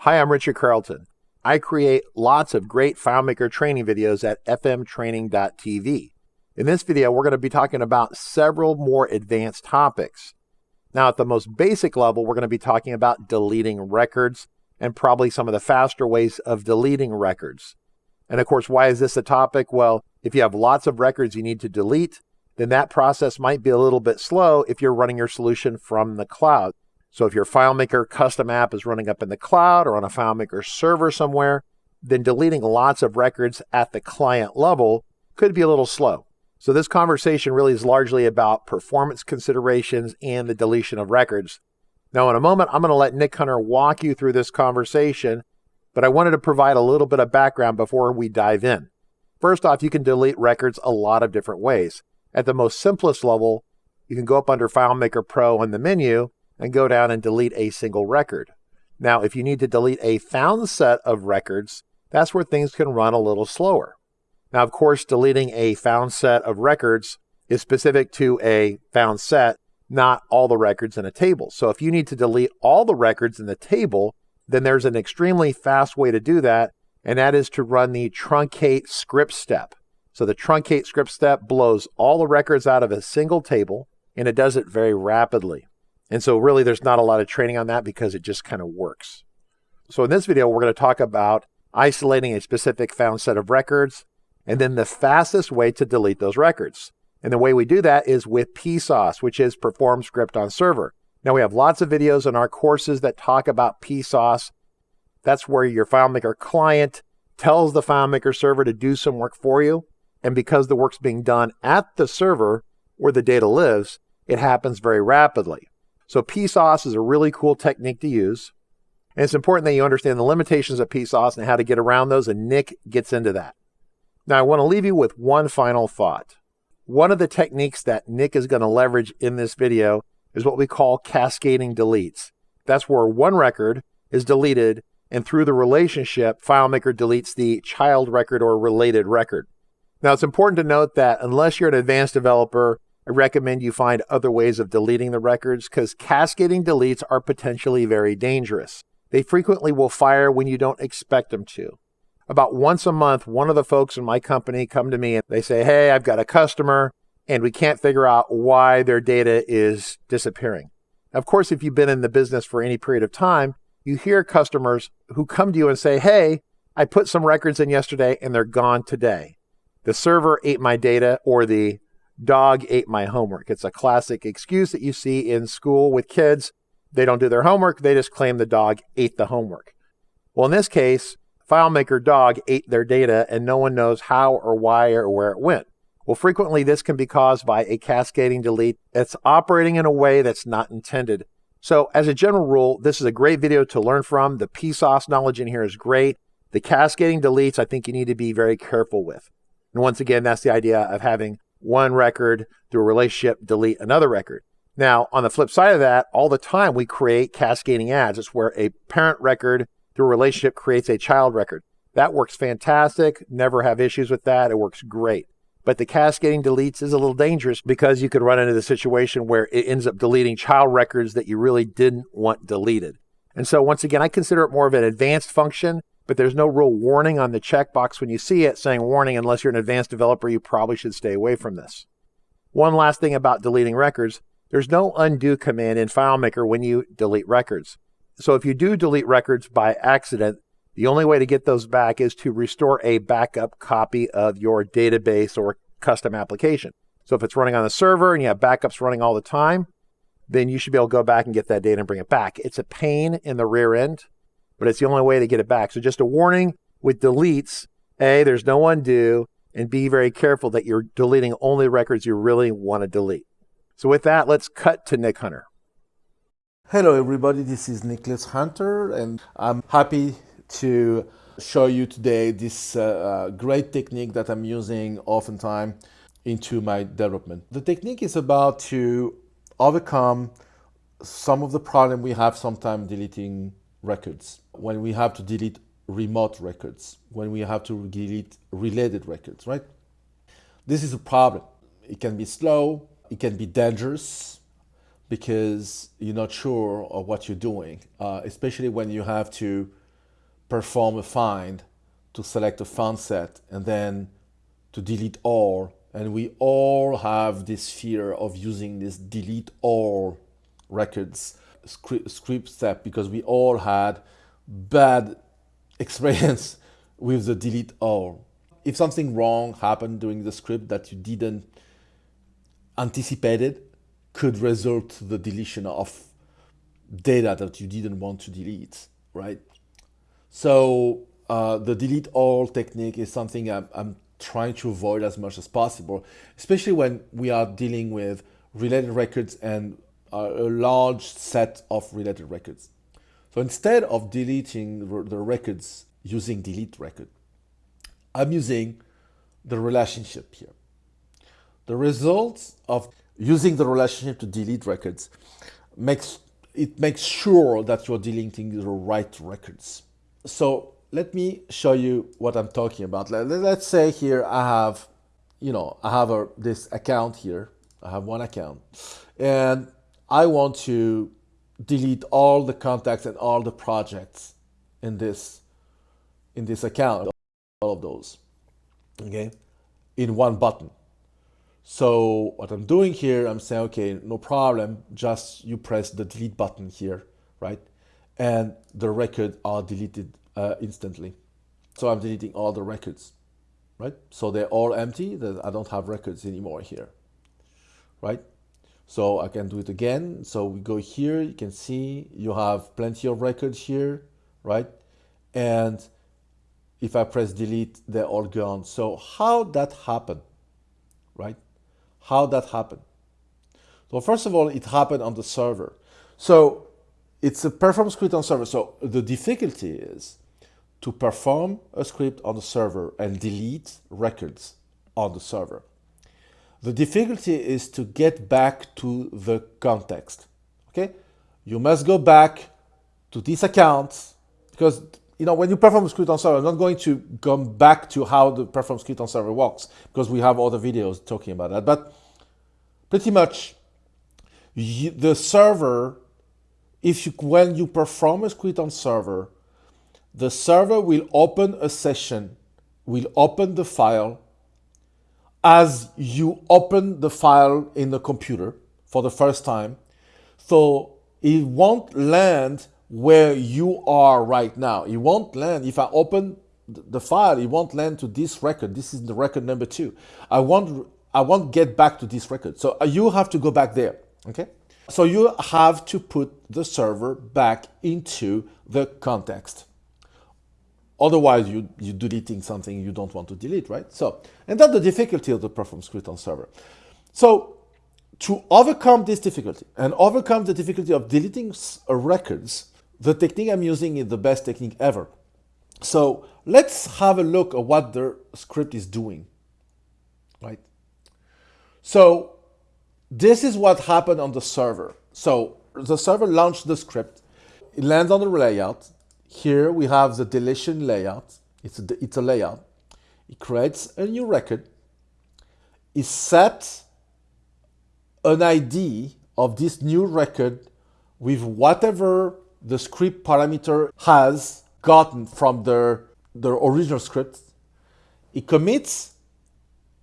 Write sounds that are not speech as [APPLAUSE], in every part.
Hi, I'm Richard Carlton. I create lots of great FileMaker training videos at fmtraining.tv. In this video, we're going to be talking about several more advanced topics. Now, at the most basic level, we're going to be talking about deleting records and probably some of the faster ways of deleting records. And of course, why is this a topic? Well, if you have lots of records you need to delete, then that process might be a little bit slow if you're running your solution from the cloud. So if your FileMaker custom app is running up in the cloud or on a FileMaker server somewhere, then deleting lots of records at the client level could be a little slow. So this conversation really is largely about performance considerations and the deletion of records. Now, in a moment, I'm going to let Nick Hunter walk you through this conversation, but I wanted to provide a little bit of background before we dive in. First off, you can delete records a lot of different ways. At the most simplest level, you can go up under FileMaker Pro in the menu and go down and delete a single record. Now, if you need to delete a found set of records, that's where things can run a little slower. Now, of course, deleting a found set of records is specific to a found set, not all the records in a table. So if you need to delete all the records in the table, then there's an extremely fast way to do that, and that is to run the truncate script step. So the truncate script step blows all the records out of a single table, and it does it very rapidly. And so really there's not a lot of training on that because it just kind of works. So in this video, we're going to talk about isolating a specific found set of records and then the fastest way to delete those records. And the way we do that is with PSOS, which is Perform Script on Server. Now we have lots of videos in our courses that talk about PSOS. That's where your FileMaker client tells the FileMaker server to do some work for you. And because the work's being done at the server where the data lives, it happens very rapidly. So PSOS is a really cool technique to use. And it's important that you understand the limitations of PSOS and how to get around those, and Nick gets into that. Now, I want to leave you with one final thought. One of the techniques that Nick is going to leverage in this video is what we call cascading deletes. That's where one record is deleted, and through the relationship, FileMaker deletes the child record or related record. Now, it's important to note that unless you're an advanced developer, I recommend you find other ways of deleting the records because cascading deletes are potentially very dangerous. They frequently will fire when you don't expect them to. About once a month, one of the folks in my company come to me and they say, Hey, I've got a customer and we can't figure out why their data is disappearing. Of course, if you've been in the business for any period of time, you hear customers who come to you and say, Hey, I put some records in yesterday and they're gone today. The server ate my data or the dog ate my homework. It's a classic excuse that you see in school with kids. They don't do their homework, they just claim the dog ate the homework. Well, in this case, FileMaker dog ate their data and no one knows how or why or where it went. Well, frequently this can be caused by a cascading delete that's operating in a way that's not intended. So as a general rule, this is a great video to learn from. The PSOS knowledge in here is great. The cascading deletes, I think you need to be very careful with. And once again, that's the idea of having one record through a relationship, delete another record. Now, on the flip side of that, all the time we create cascading adds. It's where a parent record through a relationship creates a child record. That works fantastic. Never have issues with that. It works great. But the cascading deletes is a little dangerous because you could run into the situation where it ends up deleting child records that you really didn't want deleted. And so once again, I consider it more of an advanced function but there's no real warning on the checkbox when you see it saying warning unless you're an advanced developer, you probably should stay away from this. One last thing about deleting records, there's no undo command in FileMaker when you delete records. So if you do delete records by accident, the only way to get those back is to restore a backup copy of your database or custom application. So if it's running on the server and you have backups running all the time, then you should be able to go back and get that data and bring it back. It's a pain in the rear end but it's the only way to get it back. So just a warning with deletes, A, there's no undo, and be very careful that you're deleting only records you really want to delete. So with that, let's cut to Nick Hunter. Hello everybody, this is Nicholas Hunter and I'm happy to show you today this uh, uh, great technique that I'm using oftentimes into my development. The technique is about to overcome some of the problem we have sometimes deleting records, when we have to delete remote records, when we have to delete related records, right? This is a problem. It can be slow, it can be dangerous because you're not sure of what you're doing, uh, especially when you have to perform a find to select a found set and then to delete all. And we all have this fear of using this delete all records script step because we all had bad experience [LAUGHS] with the delete all. If something wrong happened during the script that you didn't anticipated could result to the deletion of data that you didn't want to delete, right? So uh, the delete all technique is something I'm, I'm trying to avoid as much as possible, especially when we are dealing with related records and a large set of related records. So instead of deleting the records using delete record, I'm using the relationship here. The results of using the relationship to delete records makes it makes sure that you're deleting the right records. So let me show you what I'm talking about. Let's say here I have, you know, I have a, this account here. I have one account and I want to delete all the contacts and all the projects in this in this account all of those okay in one button. So what I'm doing here I'm saying okay no problem just you press the delete button here right? And the record are deleted uh, instantly. So I'm deleting all the records right? So they're all empty that I don't have records anymore here right so I can do it again. So we go here, you can see you have plenty of records here, right? And if I press delete, they're all gone. So how that happen, right? How that happen? So first of all, it happened on the server. So it's a perform script on server. So the difficulty is to perform a script on the server and delete records on the server. The difficulty is to get back to the context. Okay, you must go back to this account because you know when you perform a script on server, I'm not going to come back to how the perform script on server works because we have other videos talking about that. But pretty much, you, the server, if you when you perform a script on server, the server will open a session, will open the file as you open the file in the computer for the first time. So it won't land where you are right now. It won't land, if I open the file, it won't land to this record. This is the record number two. I won't, I won't get back to this record. So uh, you have to go back there, okay? So you have to put the server back into the context. Otherwise, you, you're deleting something you don't want to delete, right? So, and that's the difficulty of the perform script on server. So to overcome this difficulty and overcome the difficulty of deleting uh, records, the technique I'm using is the best technique ever. So let's have a look at what the script is doing, right? So this is what happened on the server. So the server launched the script, it lands on the layout, here we have the deletion layout. It's a, it's a layout. It creates a new record. It sets an ID of this new record with whatever the script parameter has gotten from the, the original script. It commits,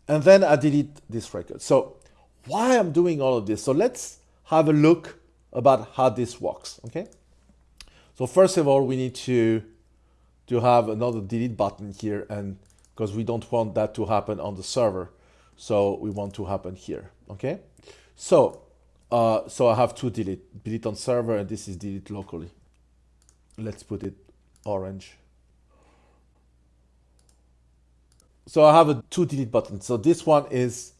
and then I delete this record. So why I'm doing all of this? So let's have a look about how this works, okay? So first of all, we need to, to have another delete button here and because we don't want that to happen on the server. So we want to happen here, okay? So, uh, so I have two delete, delete on server and this is delete locally. Let's put it orange. So I have a two delete button. So this one is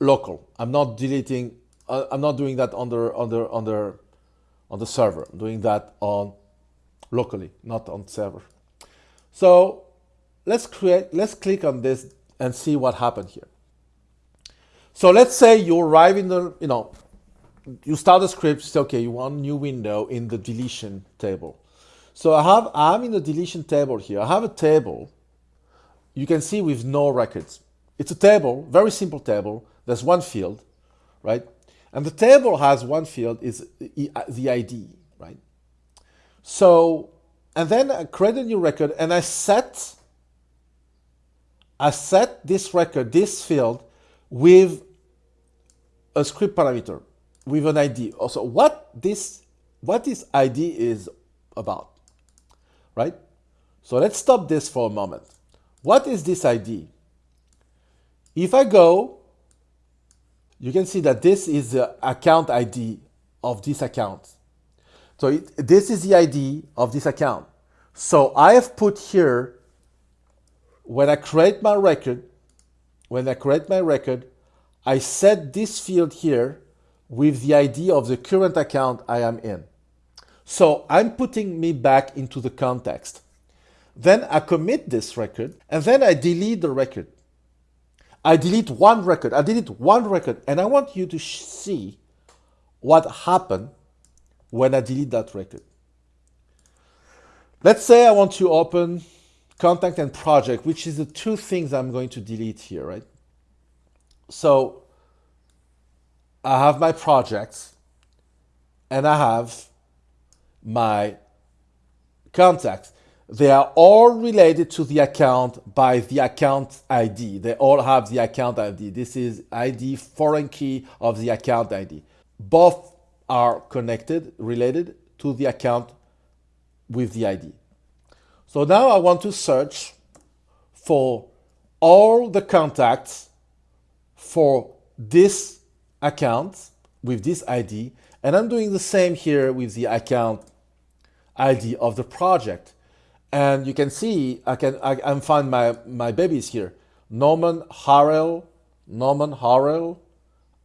local. I'm not deleting, uh, I'm not doing that under, under, under on the server. I'm doing that on locally, not on server. So let's create, let's click on this and see what happened here. So let's say you arrive in the, you know, you start the script, say, okay, you want a new window in the deletion table. So I have, I'm in the deletion table here. I have a table you can see with no records. It's a table, very simple table. There's one field, right? And the table has one field is the ID, right? So, and then I create a new record and I set I set this record, this field, with a script parameter, with an ID. Also, what this what this ID is about, right? So let's stop this for a moment. What is this ID? If I go, you can see that this is the account ID of this account. So it, this is the ID of this account. So I have put here, when I create my record, when I create my record, I set this field here with the ID of the current account I am in. So I'm putting me back into the context. Then I commit this record and then I delete the record. I delete one record. I delete one record and I want you to see what happened when I delete that record. Let's say I want to open contact and project, which is the two things I'm going to delete here, right? So I have my projects and I have my contacts. They are all related to the account by the account ID. They all have the account ID. This is ID foreign key of the account ID. Both are connected, related to the account with the ID. So now I want to search for all the contacts for this account with this ID. And I'm doing the same here with the account ID of the project. And you can see, I can I, I find my, my babies here. Norman Harrell, Norman Harrell,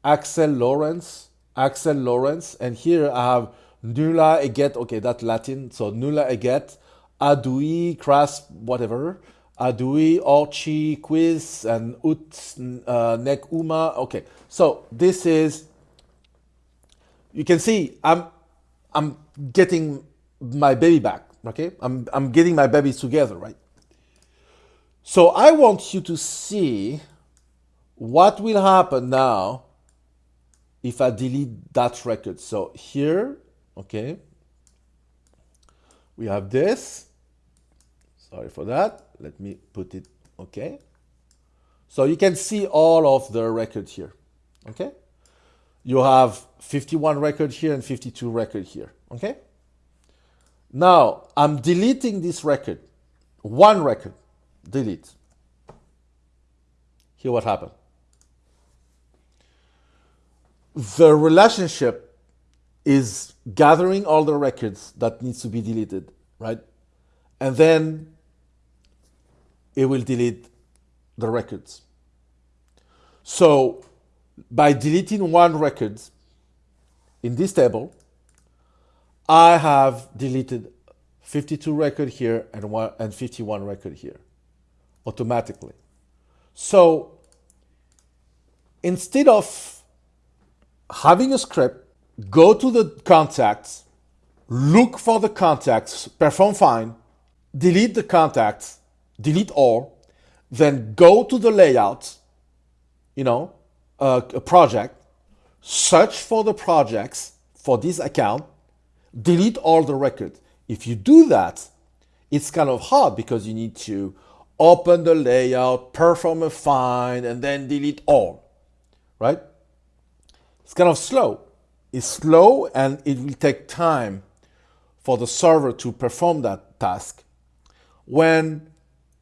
Axel Lawrence, Axel Lawrence. And here I have Nulla Eget, okay, that's Latin. So Nulla Eget, Adui, Cras, whatever. Adui, Orchi, Quiz, and Ut, uh, Nek Uma. Okay, so this is, you can see I'm, I'm getting my baby back, okay? I'm, I'm getting my babies together, right? So I want you to see what will happen now if I delete that record. So here, okay, we have this. Sorry for that. Let me put it, okay. So you can see all of the records here, okay? You have 51 record here and 52 record here, okay? Now, I'm deleting this record. One record. Delete. Here what happened. The relationship is gathering all the records that needs to be deleted, right? And then it will delete the records. So by deleting one record in this table, I have deleted 52 record here and, one, and 51 record here automatically. So instead of having a script, go to the contacts, look for the contacts, perform find, delete the contacts, delete all, then go to the layout, you know, uh, a project, search for the projects for this account, delete all the records. If you do that, it's kind of hard because you need to open the layout, perform a find, and then delete all, right? It's kind of slow. It's slow and it will take time for the server to perform that task. When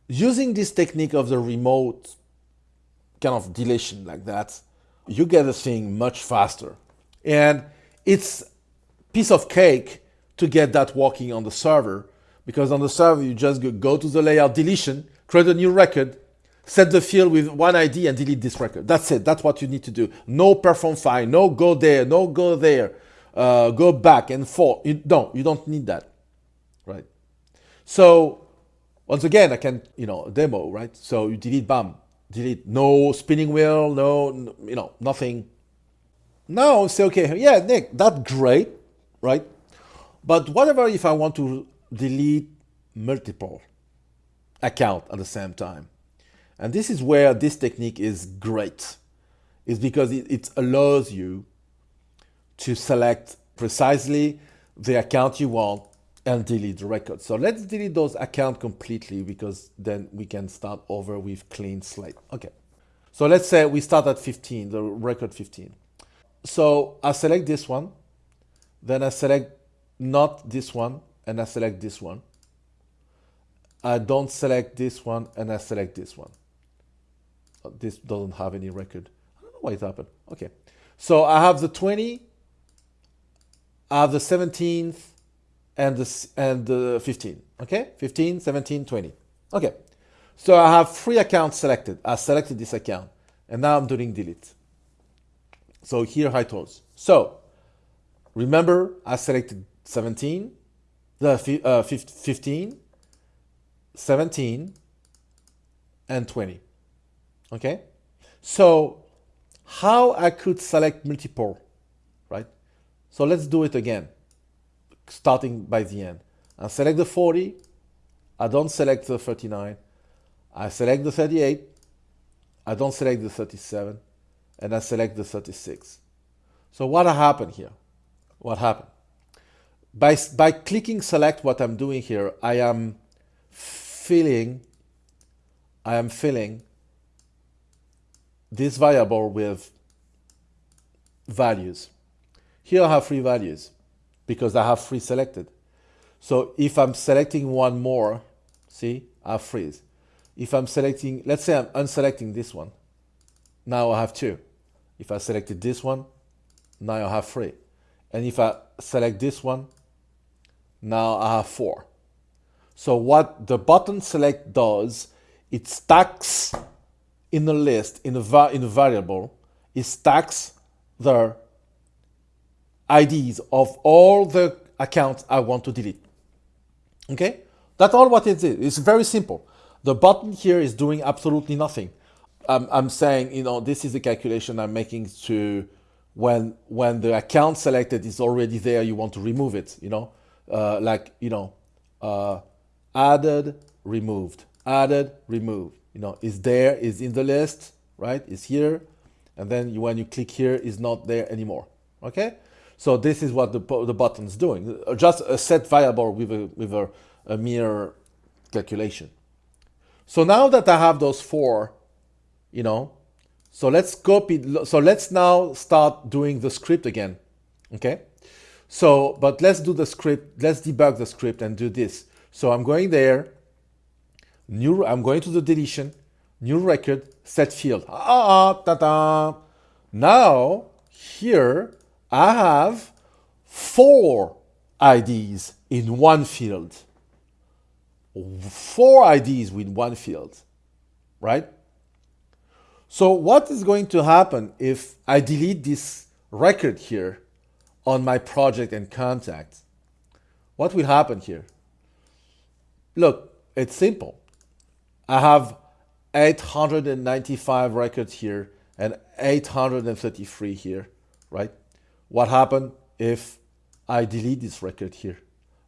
using this technique of the remote kind of deletion like that, you get the thing much faster. And it's piece of cake to get that working on the server because on the server you just go to the layout deletion, create a new record, set the field with one ID and delete this record. That's it. That's what you need to do. No perform find, no go there, no go there, uh, go back and forth. You don't. You don't need that, right? So once again, I can you know demo right. So you delete bam, delete no spinning wheel, no you know nothing. Now say okay, yeah, Nick, that's great, right? But whatever if I want to delete multiple account at the same time? And this is where this technique is great, is because it, it allows you to select precisely the account you want and delete the record. So let's delete those account completely because then we can start over with clean slate. Okay. So let's say we start at 15, the record 15. So I select this one, then I select not this one, and I select this one. I don't select this one, and I select this one. Uh, this doesn't have any record. I don't know why it happened. Okay. So I have the 20, I have the 17th, and the, and the 15. Okay, 15, 17, 20. Okay, so I have three accounts selected. I selected this account, and now I'm doing delete. So here I told. So remember, I selected 17, the uh, 15, 17, and 20. Okay, so how I could select multiple, right? So let's do it again starting by the end. I select the 40, I don't select the 39, I select the 38, I don't select the 37, and I select the 36. So what happened here? What happened? By, by clicking select what I'm doing here, I am filling, I am filling this variable with values. Here I have three values because I have three selected. So if I'm selecting one more, see, I freeze. If I'm selecting, let's say I'm unselecting this one, now I have two. If I selected this one, now I have three. And if I select this one, now I have four. So what the button select does, it stacks in the list, in a, in a variable, it stacks the IDs of all the accounts I want to delete. Okay? That's all what it is. It's very simple. The button here is doing absolutely nothing. I'm, I'm saying, you know, this is the calculation I'm making to when when the account selected is already there, you want to remove it, you know, uh, like, you know, uh, added, removed, added, removed, you know, is there, is in the list, right? Is here. And then you, when you click here, is not there anymore. Okay? So this is what the, the button is doing, just a set variable with a, with a, a mere calculation. So now that I have those four, you know, so let's copy, so let's now start doing the script again, okay? So, but let's do the script, let's debug the script and do this. So I'm going there, new, I'm going to the deletion, new record, set field. Ah, ta -da. Now, here, I have four IDs in one field. Four IDs with one field, right? So what is going to happen if I delete this record here on my project and contact? What will happen here? Look, it's simple. I have 895 records here and 833 here, right? What happened if I delete this record here?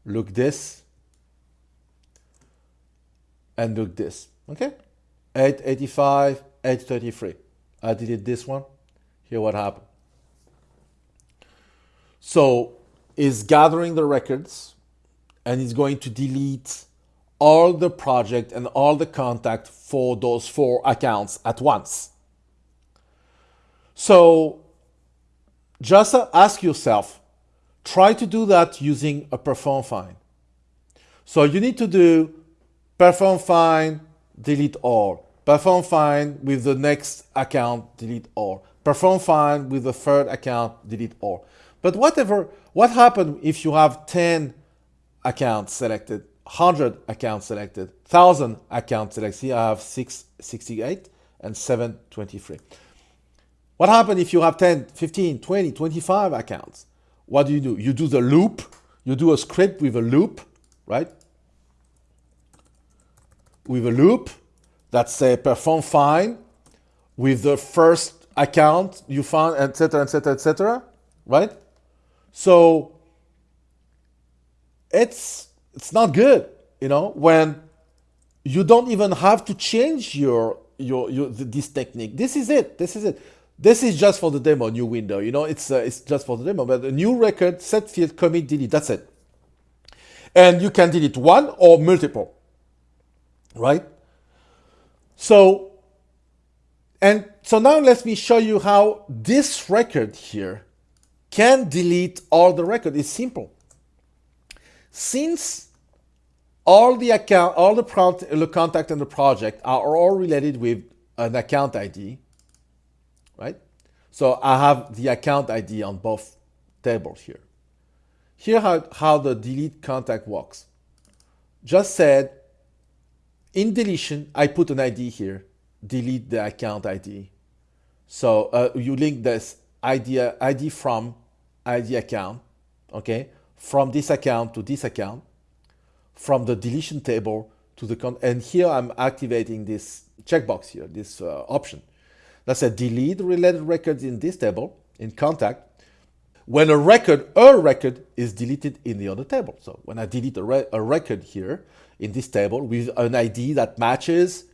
Look this and look this, okay? 885, 833. I delete this one. Here what happened. So is gathering the records and it's going to delete all the project and all the contact for those four accounts at once. So just ask yourself, try to do that using a perform find. So you need to do perform find, delete all. Perform find with the next account, delete all. Perform find with the third account, delete all. But whatever, what happened if you have 10 accounts selected, 100 accounts selected, 1000 accounts selected? See, I have 668 and 723. What happens if you have 10, 15, 20, 25 accounts? What do you do? You do the loop. You do a script with a loop, right? With a loop that say perform find with the first account you found, etc., etc., etc., right? So it's it's not good, you know, when you don't even have to change your your, your this technique. This is it. This is it. This is just for the demo, new window. You know, it's uh, it's just for the demo. But a new record, set field, commit, delete. That's it. And you can delete one or multiple, right? So, and so now let me show you how this record here can delete all the record. It's simple. Since all the account, all the, the contact and the project are all related with an account ID, right? So I have the account ID on both tables here. Here how, how the delete contact works. Just said, in deletion, I put an ID here, delete the account ID. So uh, you link this ID, ID from ID account, okay, from this account to this account, from the deletion table to the, con and here I'm activating this checkbox here, this uh, option. That's a delete related records in this table, in contact, when a record, a record is deleted in the other table. So when I delete a, re a record here in this table with an ID that matches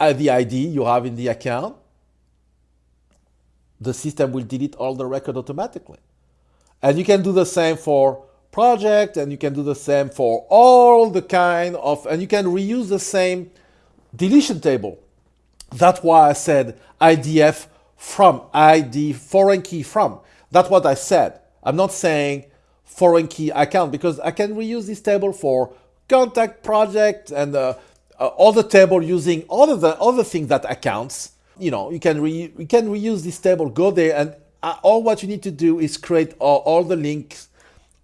uh, the ID you have in the account, the system will delete all the record automatically. And you can do the same for project and you can do the same for all the kind of, and you can reuse the same deletion table. That's why I said IDF from, ID foreign key from. That's what I said. I'm not saying foreign key account because I can reuse this table for contact project and uh, uh, other table using all of the other things that accounts. You know, you can re you can reuse this table, go there, and uh, all what you need to do is create all, all the links,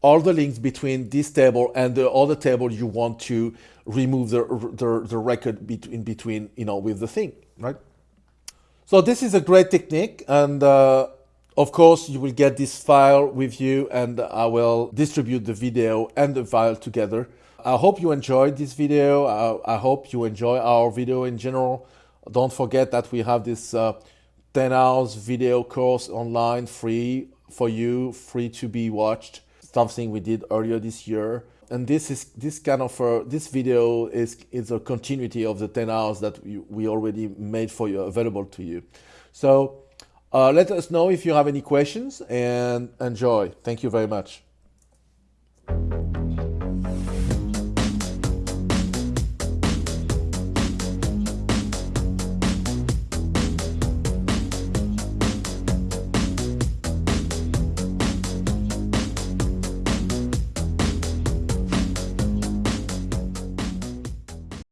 all the links between this table and the other table you want to remove the the, the record between between you know with the thing, right? So this is a great technique, and uh, of course, you will get this file with you and I will distribute the video and the file together. I hope you enjoyed this video. I, I hope you enjoy our video in general. Don't forget that we have this uh, 10 hours video course online free for you, free to be watched. Something we did earlier this year. And this is this kind of uh, this video is is a continuity of the 10 hours that we, we already made for you available to you. So uh, let us know if you have any questions and enjoy. Thank you very much.